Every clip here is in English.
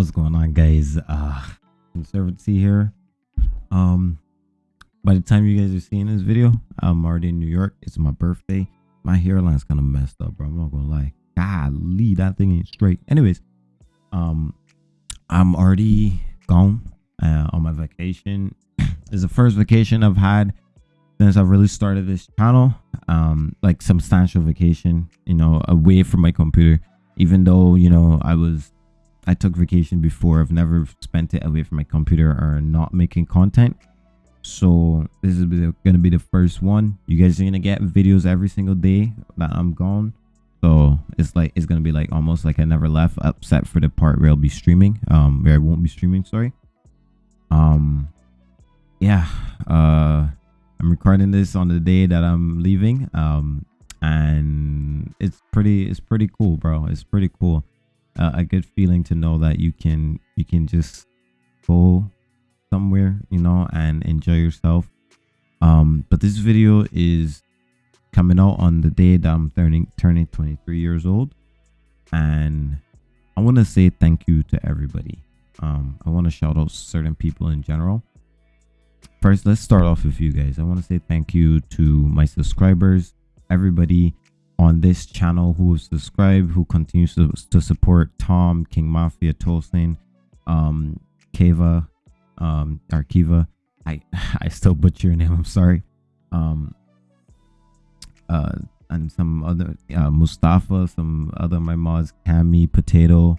What's going on, guys? Uh, Conservancy here. Um, by the time you guys are seeing this video, I'm already in New York. It's my birthday. My hairline's kind of messed up, bro. I'm not gonna lie. Golly, that thing ain't straight. Anyways, um, I'm already gone uh, on my vacation. it's the first vacation I've had since I really started this channel. Um, like substantial vacation, you know, away from my computer. Even though you know I was I took vacation before. I've never spent it away from my computer or not making content. So this is gonna be the first one. You guys are gonna get videos every single day that I'm gone. So it's like it's gonna be like almost like I never left, except for the part where I'll be streaming. Um, where I won't be streaming. Sorry. Um, yeah. Uh, I'm recording this on the day that I'm leaving. Um, and it's pretty. It's pretty cool, bro. It's pretty cool a good feeling to know that you can you can just go somewhere you know and enjoy yourself. Um but this video is coming out on the day that i'm turning turning 23 years old. And i want to say thank you to everybody. Um i want to shout out certain people in general. First let's start off with you guys. I want to say thank you to my subscribers everybody on this channel who have subscribed, who continues to, to support Tom, King Mafia, Tolson, um, Keva, um, Arkiva. I I still butcher your name. I'm sorry. Um, uh, and some other uh, Mustafa, some other my mods, Cami, Potato.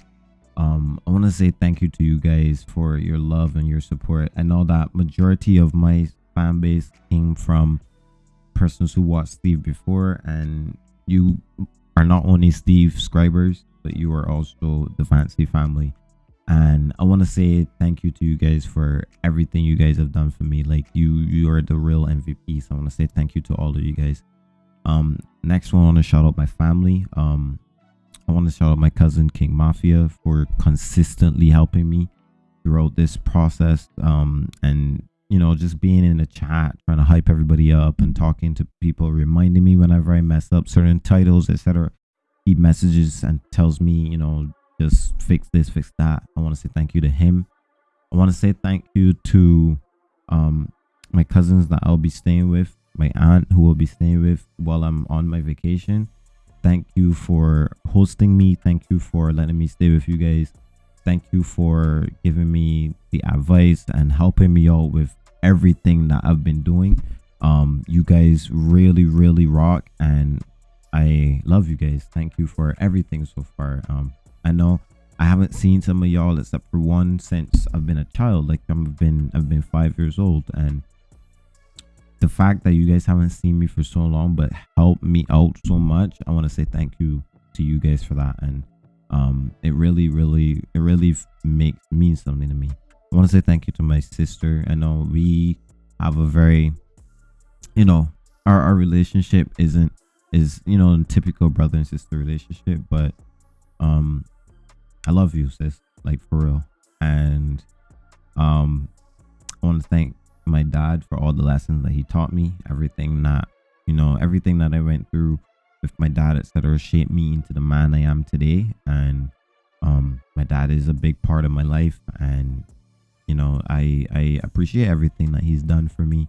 Um, I want to say thank you to you guys for your love and your support. I know that majority of my fan base came from persons who watched Steve before and you are not only Steve Scribers, but you are also the Fancy family. And I want to say thank you to you guys for everything you guys have done for me. Like you, you are the real MVP. So I want to say thank you to all of you guys. Um, next one, I want to shout out my family. Um, I want to shout out my cousin King Mafia for consistently helping me throughout this process. Um, and you know, just being in the chat, trying to hype everybody up and talking to people, reminding me whenever I mess up certain titles, etc. He messages and tells me, you know, just fix this, fix that. I want to say thank you to him. I want to say thank you to um my cousins that I'll be staying with, my aunt who will be staying with while I'm on my vacation. Thank you for hosting me. Thank you for letting me stay with you guys. Thank you for giving me the advice and helping me out with everything that I've been doing. Um, you guys really, really rock, and I love you guys. Thank you for everything so far. Um, I know I haven't seen some of y'all except for one since I've been a child. Like I've been, I've been five years old, and the fact that you guys haven't seen me for so long, but helped me out so much, I want to say thank you to you guys for that. And um, it really, really, it really makes means something to me. I want to say thank you to my sister. I know we have a very, you know, our, our relationship isn't is you know a typical brother and sister relationship, but um, I love you, sis, like for real. And um, I want to thank my dad for all the lessons that he taught me. Everything that you know, everything that I went through with my dad, etc., shaped me into the man I am today. And um, my dad is a big part of my life, and you know i i appreciate everything that he's done for me.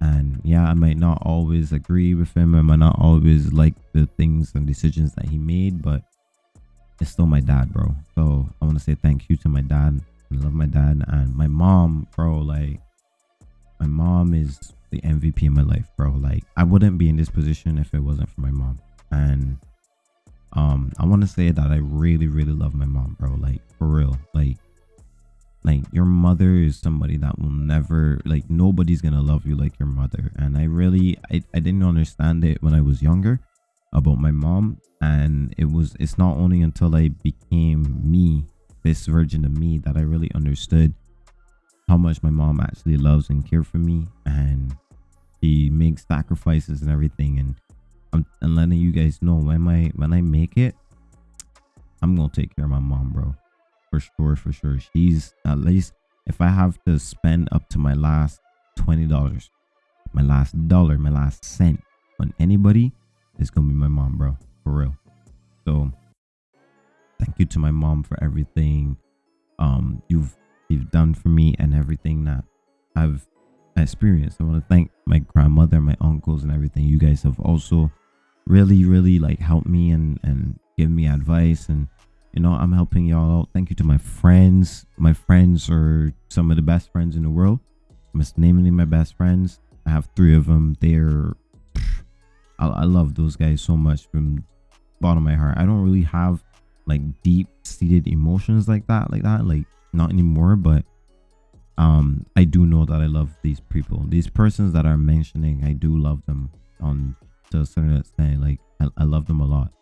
And yeah i might not always agree with him. I might not always like the things and decisions that he made but it's still my dad bro. So i want to say thank you to my dad. I love my dad and my mom bro. Like my mom is the mvp in my life bro. Like i wouldn't be in this position if it wasn't for my mom. And um i want to say that i really really love my mom bro. Like for real. Like like your mother is somebody that will never like nobody's gonna love you like your mother. And i really I, I didn't understand it when i was younger about my mom. And it was it's not only until i became me this version of me that i really understood how much my mom actually loves and cares for me. And she makes sacrifices and everything. And i'm, I'm letting you guys know when i when i make it i'm gonna take care of my mom bro for sure, for sure. She's at least if I have to spend up to my last twenty dollars, my last dollar, my last cent on anybody, it's gonna be my mom, bro. For real. So thank you to my mom for everything. Um you've you've done for me and everything that I've experienced. I want to thank my grandmother, my uncles, and everything. You guys have also really, really like helped me and and give me advice and you know i'm helping y'all out. Thank you to my friends. My friends are some of the best friends in the world. I'm just naming my best friends. I have three of them. They're I, I love those guys so much from bottom of my heart. I don't really have like deep seated emotions like that like that like not anymore but um i do know that i love these people. These persons that are mentioning i do love them on to a certain extent. Like I, I love them a lot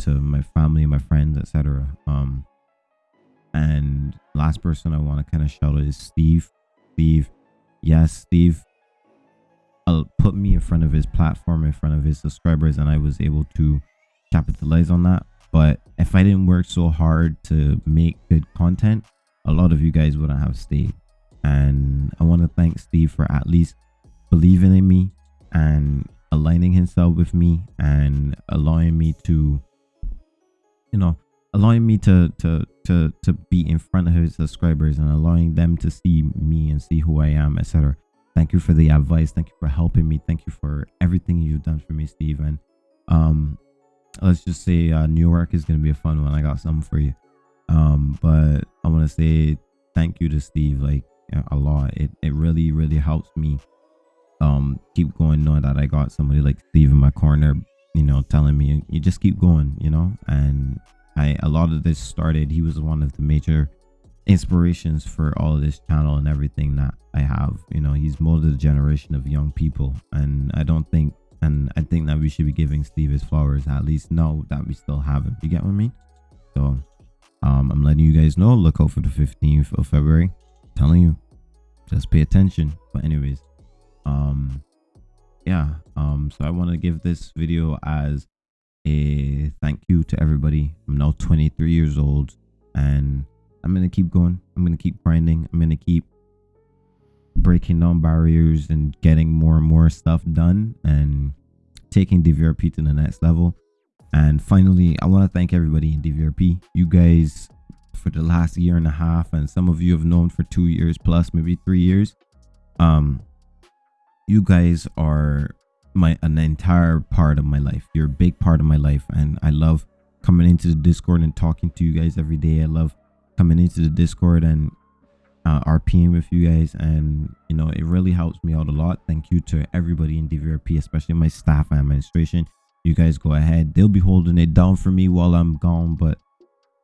to my family, my friends, etc. Um, and last person I want to kind of shout out is Steve. Steve, yes, Steve, uh, put me in front of his platform, in front of his subscribers, and I was able to capitalize on that. But if I didn't work so hard to make good content, a lot of you guys wouldn't have stayed. And I want to thank Steve for at least believing in me and aligning himself with me and allowing me to you know allowing me to to to to be in front of his subscribers and allowing them to see me and see who I am, etc. Thank you for the advice. Thank you for helping me. Thank you for everything you've done for me, Steve. And um, let's just say uh, New York is gonna be a fun one. I got something for you. Um, but I want to say thank you to Steve like a lot. It it really really helps me um keep going knowing that I got somebody like Steve in my corner you know, telling me you just keep going, you know. And I a lot of this started. He was one of the major inspirations for all of this channel and everything that I have. You know, he's molded a generation of young people, and I don't think, and I think that we should be giving Steve his flowers. At least know that we still have him. You get what I mean? So, um, I'm letting you guys know. Look out for the 15th of February. I'm telling you, just pay attention. But anyways, um, yeah um so i want to give this video as a thank you to everybody. I'm now 23 years old and i'm gonna keep going. I'm gonna keep grinding. I'm gonna keep breaking down barriers and getting more and more stuff done and taking dvrp to the next level. And finally i want to thank everybody in dvrp you guys for the last year and a half and some of you have known for two years plus maybe three years. Um you guys are my an entire part of my life. You're a big part of my life, and I love coming into the Discord and talking to you guys every day. I love coming into the Discord and uh, RPing with you guys, and you know it really helps me out a lot. Thank you to everybody in DVRP, especially my staff and administration. You guys go ahead; they'll be holding it down for me while I'm gone, but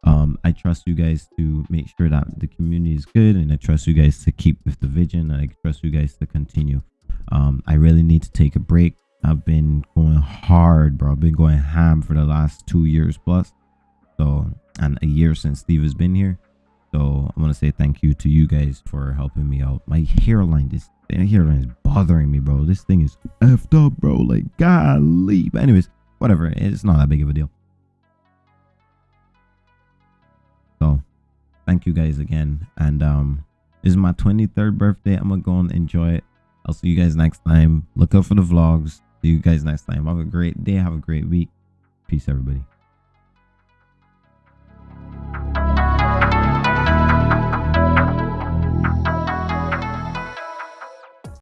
um i trust you guys to make sure that the community is good and i trust you guys to keep with the vision and i trust you guys to continue um, I really need to take a break. I've been going hard, bro. I've been going ham for the last two years plus. So, and a year since Steve has been here. So, I want to say thank you to you guys for helping me out. My hairline, this hairline is bothering me, bro. This thing is effed up, bro. Like, golly. But, anyways, whatever. It's not that big of a deal. So, thank you guys again. And, um, this is my 23rd birthday. I'm gonna go and enjoy it. I'll see you guys next time. Look out for the vlogs. See you guys next time. Have a great day. Have a great week. Peace, everybody.